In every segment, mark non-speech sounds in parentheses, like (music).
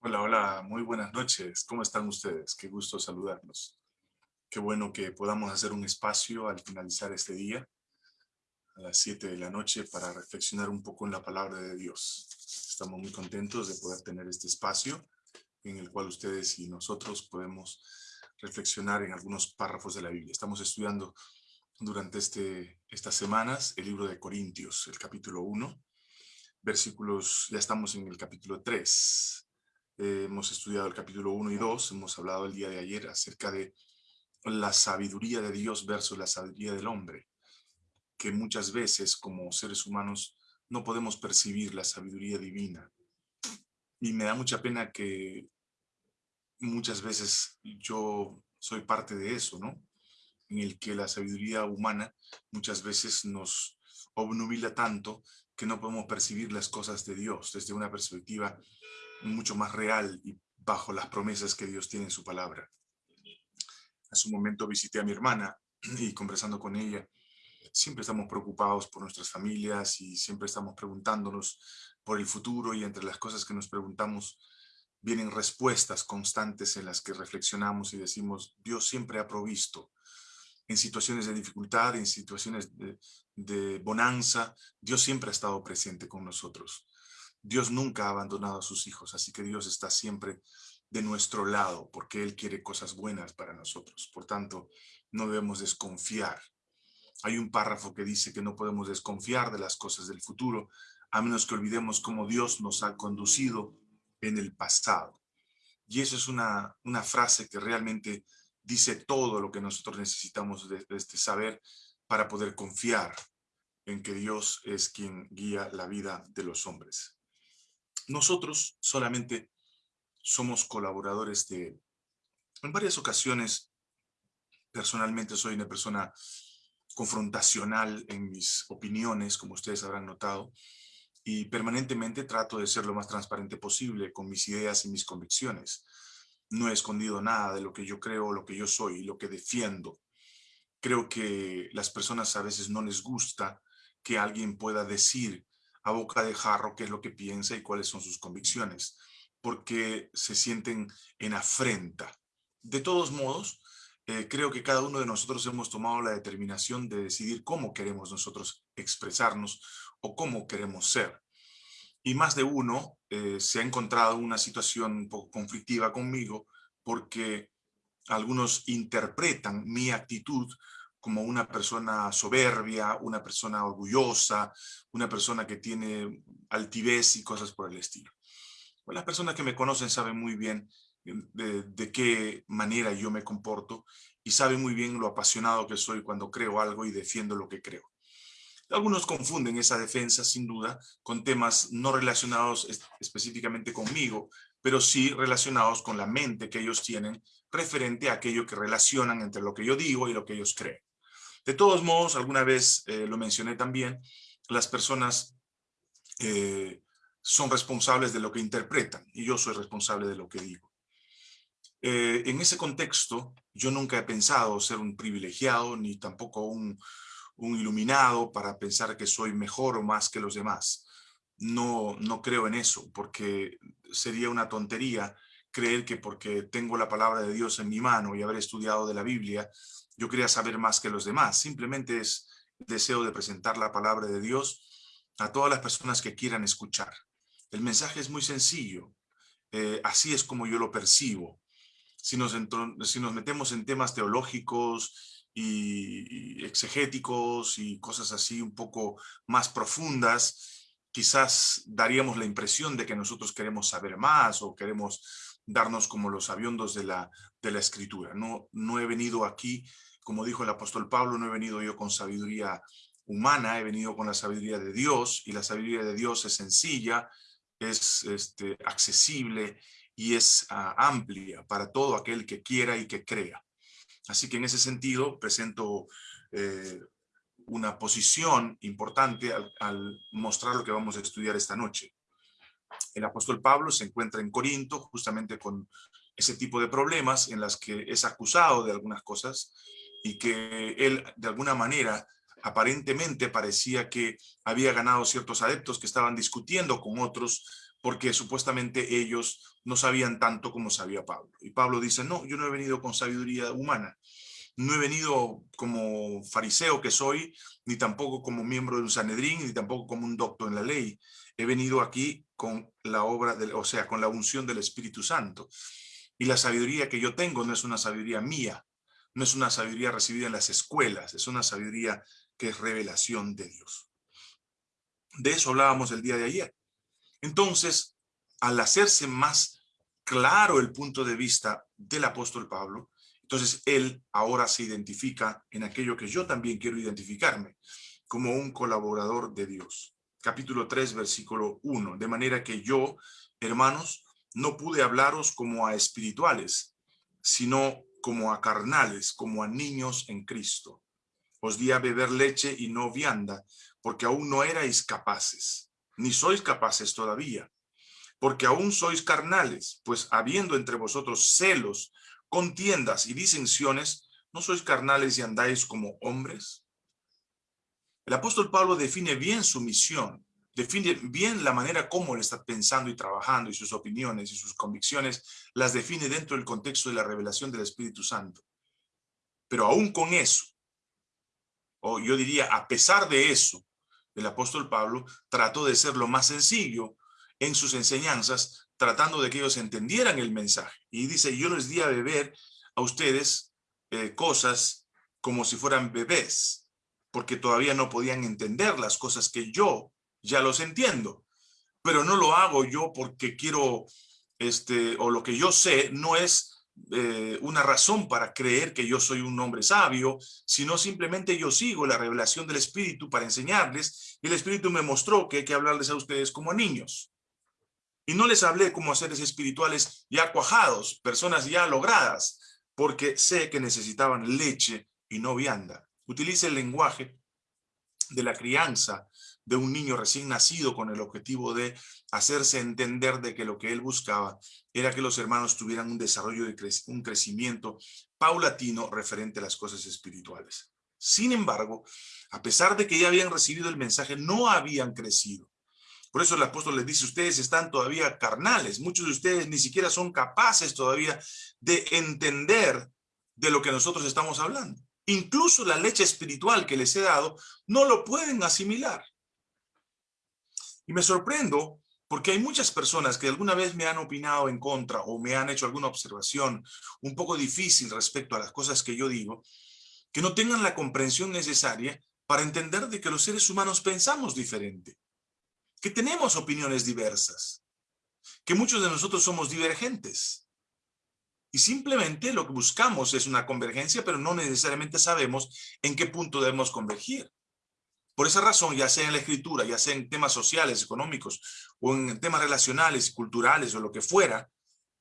Hola, hola, muy buenas noches. ¿Cómo están ustedes? Qué gusto saludarlos. Qué bueno que podamos hacer un espacio al finalizar este día, a las 7 de la noche, para reflexionar un poco en la palabra de Dios. Estamos muy contentos de poder tener este espacio en el cual ustedes y nosotros podemos reflexionar en algunos párrafos de la Biblia. Estamos estudiando durante este, estas semanas el libro de Corintios, el capítulo 1, versículos, ya estamos en el capítulo 3, eh, hemos estudiado el capítulo 1 y 2, hemos hablado el día de ayer acerca de la sabiduría de Dios versus la sabiduría del hombre, que muchas veces como seres humanos no podemos percibir la sabiduría divina. Y me da mucha pena que muchas veces yo soy parte de eso, ¿no? En el que la sabiduría humana muchas veces nos obnubila tanto que no podemos percibir las cosas de Dios desde una perspectiva mucho más real y bajo las promesas que Dios tiene en su palabra. Hace un momento visité a mi hermana (clears throat) y conversando con ella, siempre estamos preocupados por nuestras familias y siempre estamos preguntándonos por el futuro y entre las cosas que nos preguntamos vienen respuestas constantes en las que reflexionamos y decimos, Dios siempre ha provisto. En situaciones de dificultad, en situaciones de, de bonanza, Dios siempre ha estado presente con nosotros. Dios nunca ha abandonado a sus hijos, así que Dios está siempre de nuestro lado, porque Él quiere cosas buenas para nosotros. Por tanto, no debemos desconfiar. Hay un párrafo que dice que no podemos desconfiar de las cosas del futuro, a menos que olvidemos cómo Dios nos ha conducido en el pasado. Y eso es una, una frase que realmente dice todo lo que nosotros necesitamos de, de este saber para poder confiar en que Dios es quien guía la vida de los hombres. Nosotros solamente somos colaboradores de... En varias ocasiones, personalmente soy una persona confrontacional en mis opiniones, como ustedes habrán notado, y permanentemente trato de ser lo más transparente posible con mis ideas y mis convicciones. No he escondido nada de lo que yo creo, lo que yo soy, lo que defiendo. Creo que las personas a veces no les gusta que alguien pueda decir a boca de jarro qué es lo que piensa y cuáles son sus convicciones, porque se sienten en afrenta. De todos modos, eh, creo que cada uno de nosotros hemos tomado la determinación de decidir cómo queremos nosotros expresarnos o cómo queremos ser. Y más de uno eh, se ha encontrado en una situación un poco conflictiva conmigo porque algunos interpretan mi actitud como una persona soberbia, una persona orgullosa, una persona que tiene altivez y cosas por el estilo. Pues las personas que me conocen saben muy bien eh, de, de, qué manera yo me comporto y saben muy bien lo apasionado que soy cuando creo algo y defiendo lo que creo. Algunos confunden esa defensa, sin duda, con temas no relacionados específicamente conmigo, pero sí relacionados con la mente que ellos tienen referente a aquello que relacionan entre lo que yo digo y lo que ellos creen. De todos modos, alguna vez eh, lo mencioné también, las personas eh, son responsables de lo que interpretan y yo soy responsable de lo que digo. Eh, en ese contexto, yo nunca he pensado ser un privilegiado ni tampoco un, un iluminado para pensar que soy mejor o más que los demás. No, no creo en eso, porque sería una tontería creer que porque tengo la palabra de Dios en mi mano y haber estudiado de la Biblia, yo quería saber más que los demás. Simplemente es el deseo de presentar la palabra de Dios a todas las personas que quieran escuchar. El mensaje es muy sencillo. Eh, así es como yo lo percibo. Si nos, metemos en temas teológicos y, y exegéticos y cosas así un poco más profundas, quizás daríamos la impresión de que nosotros queremos saber más o queremos darnos como los aviondos de la, de la escritura. No, no he venido aquí como dijo el apóstol Pablo, no he venido yo con sabiduría humana, he venido con la sabiduría de Dios, y la sabiduría de Dios es sencilla, es este, accesible y es uh, amplia para todo aquel que quiera y que crea. Así que en ese sentido presento eh, una posición importante al, al mostrar lo que vamos a estudiar esta noche. El apóstol Pablo se encuentra en Corinto justamente con ese tipo de problemas en las que es acusado de algunas cosas y que él de alguna manera aparentemente parecía que había ganado ciertos adeptos que estaban discutiendo con otros porque supuestamente ellos no sabían tanto como sabía Pablo. Y Pablo dice, no, yo no he venido con sabiduría humana, no he venido como fariseo que soy, ni tampoco como miembro de un Sanedrín, ni tampoco como un doctor en la ley. He venido aquí con la obra, del, o sea, con la unción del Espíritu Santo. Y la sabiduría que yo tengo no es una sabiduría mía, no es una sabiduría recibida en las escuelas, es una sabiduría que es revelación de Dios. De eso hablábamos el día de ayer. Entonces, al hacerse más claro el punto de vista del apóstol Pablo, entonces él ahora se identifica en aquello que yo también quiero identificarme, como un colaborador de Dios. Capítulo 3, versículo 1. De manera que yo, hermanos, no pude hablaros como a espirituales, sino como a carnales, como a niños en Cristo. Os di a beber leche y no vianda, porque aún no erais capaces, ni sois capaces todavía, porque aún sois carnales, pues habiendo entre vosotros celos, contiendas y disensiones, ¿no sois carnales y andáis como hombres? El apóstol Pablo define bien su misión define bien la manera como él está pensando y trabajando y sus opiniones y sus convicciones las define dentro del contexto de la revelación del Espíritu Santo. Pero aún con eso, o yo diría a pesar de eso, el apóstol Pablo trató de ser lo más sencillo en sus enseñanzas, tratando de que ellos entendieran el mensaje. Y dice, yo les di a beber a ustedes eh, cosas como si fueran bebés, porque todavía no podían entender las cosas que yo ya los entiendo, pero no lo hago yo porque quiero, este, o lo que yo sé no es eh, una razón para creer que yo soy un hombre sabio, sino simplemente yo sigo la revelación del Espíritu para enseñarles, y el Espíritu me mostró que hay que hablarles a ustedes como niños. Y no les hablé como a seres espirituales ya cuajados, personas ya logradas, porque sé que necesitaban leche y no vianda. Utilice el lenguaje de la crianza de un niño recién nacido con el objetivo de hacerse entender de que lo que él buscaba era que los hermanos tuvieran un desarrollo, de un crecimiento paulatino referente a las cosas espirituales. Sin embargo, a pesar de que ya habían recibido el mensaje, no habían crecido. Por eso el apóstol les dice, ustedes están todavía carnales, muchos de ustedes ni siquiera son capaces todavía de entender de lo que nosotros estamos hablando. Incluso la leche espiritual que les he dado, no lo pueden asimilar. Y me sorprendo porque hay muchas personas que alguna vez me han opinado en contra o me han hecho alguna observación un poco difícil respecto a las cosas que yo digo, que no tengan la comprensión necesaria para entender de que los seres humanos pensamos diferente, que tenemos opiniones diversas, que muchos de nosotros somos divergentes. Y simplemente lo que buscamos es una convergencia, pero no necesariamente sabemos en qué punto debemos convergir. Por esa razón, ya sea en la escritura, ya sea en temas sociales, económicos, o en temas relacionales, culturales, o lo que fuera,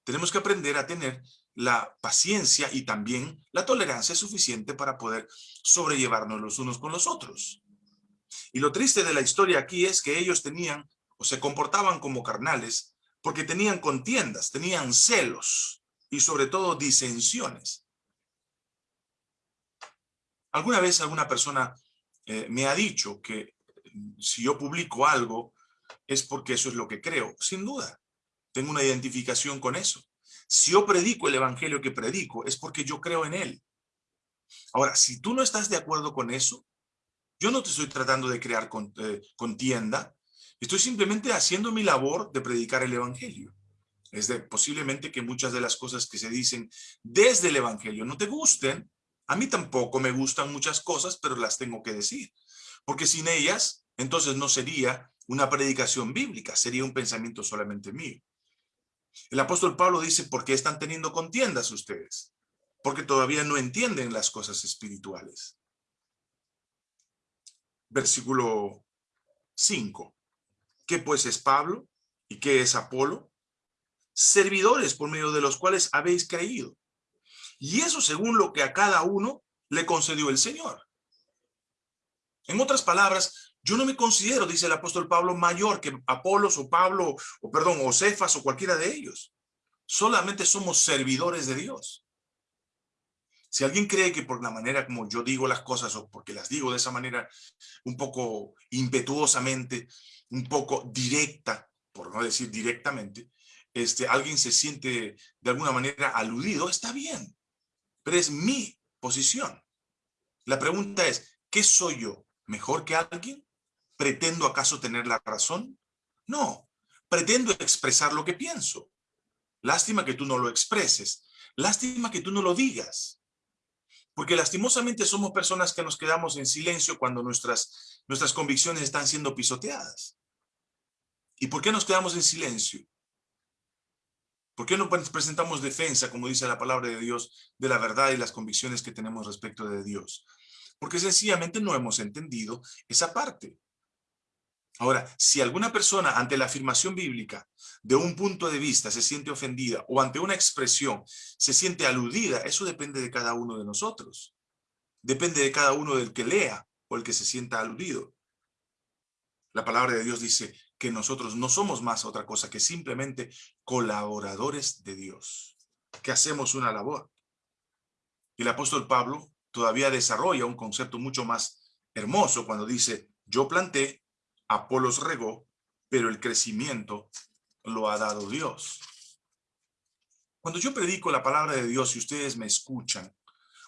tenemos que aprender a tener la paciencia y también la tolerancia suficiente para poder sobrellevarnos los unos con los otros. Y lo triste de la historia aquí es que ellos tenían, o se comportaban como carnales, porque tenían contiendas, tenían celos y sobre todo disensiones. ¿Alguna vez alguna persona eh, me ha dicho que mm, si yo publico algo es porque eso es lo que creo. Sin duda, tengo una identificación con eso. Si yo predico el evangelio que predico es porque yo creo en él. Ahora, si tú no estás de acuerdo con eso, yo no te estoy tratando de crear eh, contienda, estoy simplemente haciendo mi labor de predicar el evangelio. Es de posiblemente que muchas de las cosas que se dicen desde el evangelio no te gusten, a mí tampoco me gustan muchas cosas, pero las tengo que decir. Porque sin ellas, entonces no sería una predicación bíblica, sería un pensamiento solamente mío. El apóstol Pablo dice, ¿por qué están teniendo contiendas ustedes? Porque todavía no entienden las cosas espirituales. Versículo 5. ¿Qué pues es Pablo? ¿Y qué es Apolo? Servidores por medio de los cuales habéis creído y eso según lo que a cada uno le concedió el Señor. En otras palabras, yo no me considero, dice el apóstol Pablo, mayor que Apolos o Pablo, o perdón, o Cefas o cualquiera de ellos. Solamente somos servidores de Dios. Si alguien cree que por la manera como yo digo las cosas o porque las digo de esa manera un poco impetuosamente, un poco directa, por no decir directamente, este, alguien se siente de alguna manera aludido, está bien, pero es mi posición. La pregunta es, ¿qué soy yo? ¿Mejor que alguien? ¿Pretendo acaso tener la razón? No, pretendo expresar lo que pienso. Lástima que tú no lo expreses. Lástima que tú no lo digas. Porque lastimosamente somos personas que nos quedamos en silencio cuando nuestras, nuestras convicciones están siendo pisoteadas. ¿Y por qué nos quedamos en silencio? ¿Por qué no presentamos defensa, como dice la palabra de Dios, de la verdad y las convicciones que tenemos respecto de Dios? Porque sencillamente no hemos entendido esa parte. Ahora, si alguna persona ante la afirmación bíblica de un punto de vista se siente ofendida o ante una expresión se siente aludida, eso depende de cada uno de nosotros. Depende de cada uno del que lea o el que se sienta aludido. La palabra de Dios dice que nosotros no somos más otra cosa que simplemente colaboradores de Dios, que hacemos una labor. Y el apóstol Pablo todavía desarrolla un concepto mucho más hermoso cuando dice, yo planté, Apolos regó, pero el crecimiento lo ha dado Dios. Cuando yo predico la palabra de Dios y ustedes me escuchan,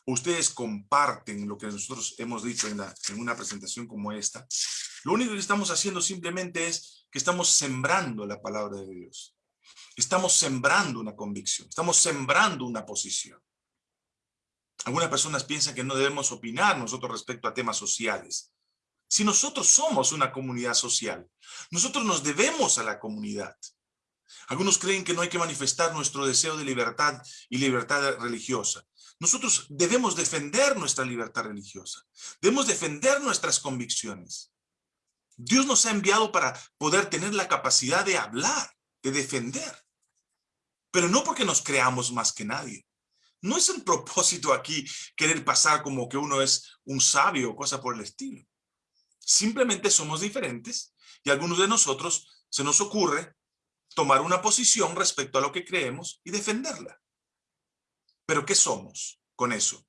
ustedes comparten lo que nosotros hemos dicho en, en una presentación como esta, lo único que estamos haciendo simplemente es que estamos sembrando la palabra de Dios. Estamos sembrando una convicción, estamos sembrando una posición. Algunas personas piensan que no debemos opinar nosotros respecto a temas sociales. Si nosotros somos una comunidad social, nosotros nos debemos a la comunidad. Algunos creen que no hay que manifestar nuestro deseo de libertad y libertad religiosa. Nosotros debemos defender nuestra libertad religiosa. Debemos defender nuestras convicciones. Dios nos ha enviado para poder tener la capacidad de hablar, de defender. Pero no porque nos creamos más que nadie. No es el (laughs) propósito aquí querer pasar como que uno es un sabio o cosa por el estilo. Simplemente somos diferentes y a algunos de nosotros se nos ocurre tomar una posición respecto a lo que creemos y defenderla. ¿Pero qué somos con eso?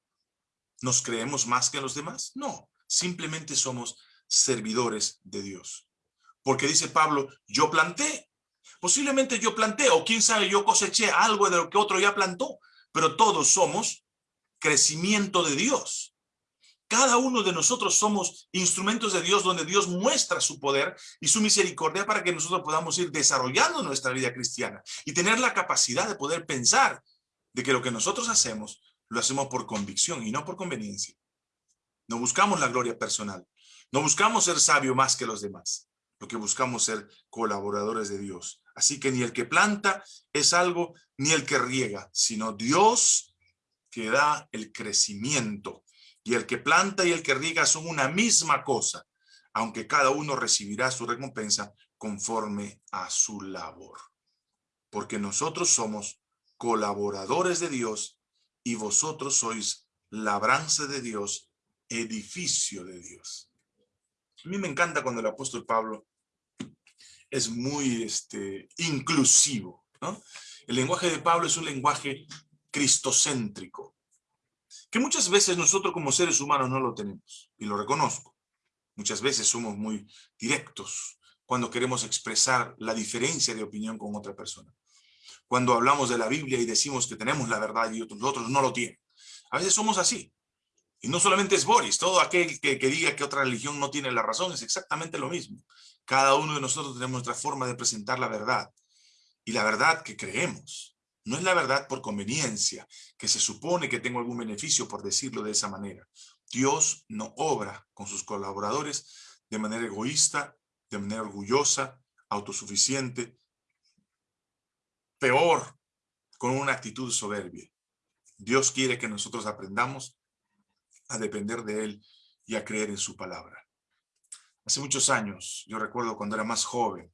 ¿Nos creemos más que los demás? No, simplemente somos servidores de Dios. Porque dice Pablo, yo planté. Posiblemente yo planté, o quién sabe, yo coseché algo de lo que otro ya plantó, pero todos somos crecimiento de Dios. Cada uno de nosotros somos instrumentos de Dios donde Dios muestra su poder y su misericordia para que nosotros podamos ir desarrollando nuestra vida cristiana y tener la capacidad de poder pensar de que lo que nosotros hacemos, lo hacemos por convicción y no por conveniencia. No buscamos la gloria personal. No buscamos ser sabio más que los demás. Lo que buscamos ser colaboradores de Dios. Así que ni el que planta es algo, ni el que riega, sino Dios que da el crecimiento y el que planta y el que riega son una misma cosa, aunque cada uno recibirá su recompensa conforme a su labor. Porque nosotros somos colaboradores de Dios y vosotros sois labranza de Dios, edificio de Dios. A mí me encanta cuando el apóstol Pablo es muy este, inclusivo. El lenguaje de Pablo es un lenguaje cristocéntrico que muchas veces nosotros como seres humanos no lo tenemos, y lo reconozco. Muchas veces somos muy directos cuando queremos expresar la diferencia de opinión con otra persona. Cuando hablamos de la Biblia y decimos que tenemos la verdad y otros, otros no lo tienen. A veces somos así. Y no solamente es Boris, todo aquel que, diga que otra religión no tiene la razón es exactamente lo mismo. Cada uno de nosotros tenemos nuestra forma de presentar la verdad. Y la verdad que creemos. No es la verdad por conveniencia, que se supone que tengo algún beneficio por decirlo de esa manera. Dios no obra con sus colaboradores de manera egoísta, de manera orgullosa, autosuficiente, peor, con una actitud soberbia. Dios quiere que nosotros aprendamos a depender de Él y a creer en su palabra. Hace muchos años, yo recuerdo cuando era más joven,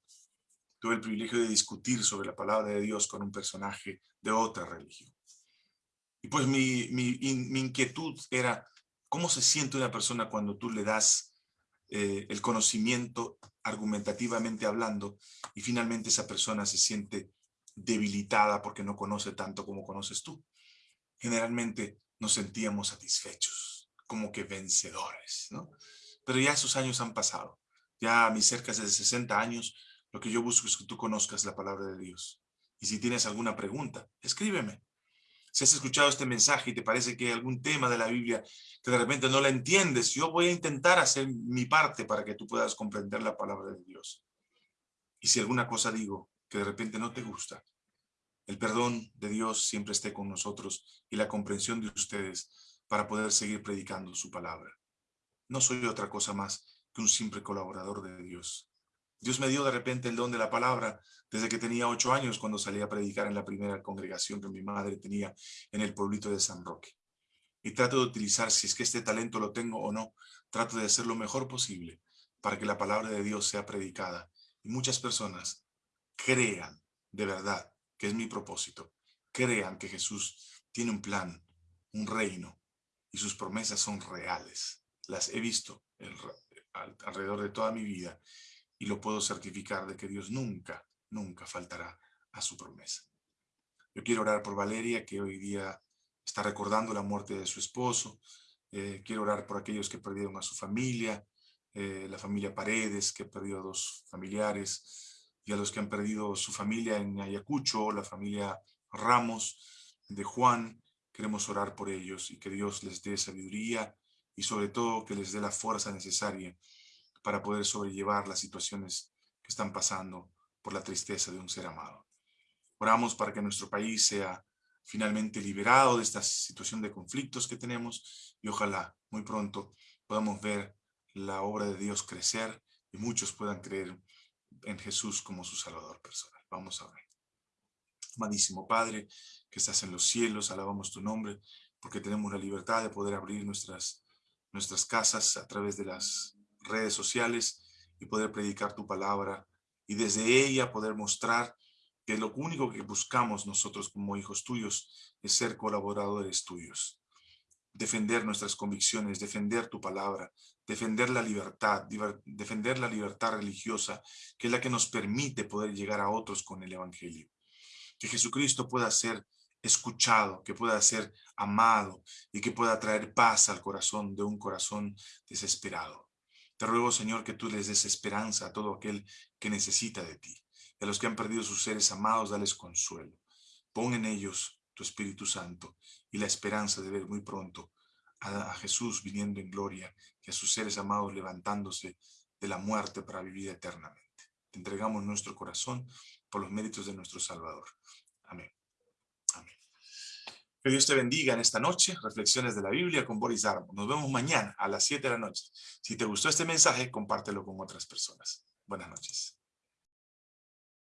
tuve el privilegio de discutir sobre la palabra de Dios con un personaje de otra religión. Y pues mi, mi, inquietud era, ¿cómo se siente una persona cuando tú le das eh, el conocimiento argumentativamente hablando y finalmente esa persona se siente debilitada porque no conoce tanto como conoces tú? Generalmente nos sentíamos satisfechos, como que vencedores, ¿no? Pero ya esos años han pasado. Ya a mis cerca de 60 años Lo que yo busco es que tú conozcas la palabra de Dios. Y si tienes alguna pregunta, escríbeme. Si has escuchado este mensaje y te parece que hay algún tema de la Biblia que de repente no la entiendes, yo voy a intentar hacer mi parte para que tú puedas comprender la palabra de Dios. Y si alguna cosa digo que de repente no te gusta, el perdón de Dios siempre esté con nosotros y la comprensión de ustedes para poder seguir predicando su palabra. No soy otra cosa más que un simple colaborador de Dios. Dios me dio de repente el don de la palabra desde que tenía ocho años cuando salí a predicar en la primera congregación que mi madre tenía en el pueblito de San Roque. Y trato de utilizar, si es que este talento lo tengo o no, trato de hacer lo mejor posible para que la palabra de Dios sea predicada y muchas personas crean de verdad que es mi propósito, crean que Jesús tiene un plan, un reino y sus promesas son reales. Las he visto alrededor de toda mi vida y lo puedo certificar de que Dios nunca, nunca faltará a su promesa. Yo quiero orar por Valeria, que hoy día está recordando la muerte de su esposo. Eh, quiero orar por aquellos que perdieron a su familia, eh, la familia Paredes, que ha perdido a dos familiares, y a los que han perdido su familia en Ayacucho, la familia Ramos, de Juan. Queremos orar por ellos y que Dios les dé sabiduría y sobre todo que les dé la fuerza necesaria para poder sobrellevar las situaciones que están pasando por la tristeza de un ser amado. Oramos para que nuestro país sea finalmente liberado de esta situación de conflictos que tenemos y ojalá muy pronto podamos ver la obra de Dios crecer y muchos puedan creer en Jesús como su Salvador personal. Vamos a ver. Amadísimo Padre, que estás en los cielos, alabamos tu nombre, porque tenemos la libertad de poder abrir nuestras, nuestras casas a través de las redes sociales y poder predicar tu palabra y desde ella poder mostrar que lo único que buscamos nosotros como hijos tuyos es ser colaboradores tuyos. Defender nuestras convicciones, defender tu palabra, defender la libertad, defender la libertad religiosa, que es la que nos permite poder llegar a otros con el Evangelio. Que Jesucristo pueda ser escuchado, que pueda ser amado y que pueda traer paz al corazón de un corazón desesperado. Te ruego, Señor, que tú les des esperanza a todo aquel que necesita de ti. Y a los que han perdido sus seres amados, dales consuelo. Pon en ellos tu Espíritu Santo y la esperanza de ver muy pronto a, Jesús viniendo en gloria y a sus seres amados levantándose de la muerte para vivir eternamente. Te entregamos nuestro corazón por los méritos de nuestro Salvador. Amén. Que Dios te bendiga en esta noche. Reflexiones de la Biblia con Boris Darmo. Nos vemos mañana a las 7 de la noche. Si te gustó este mensaje, compártelo con otras personas. Buenas noches.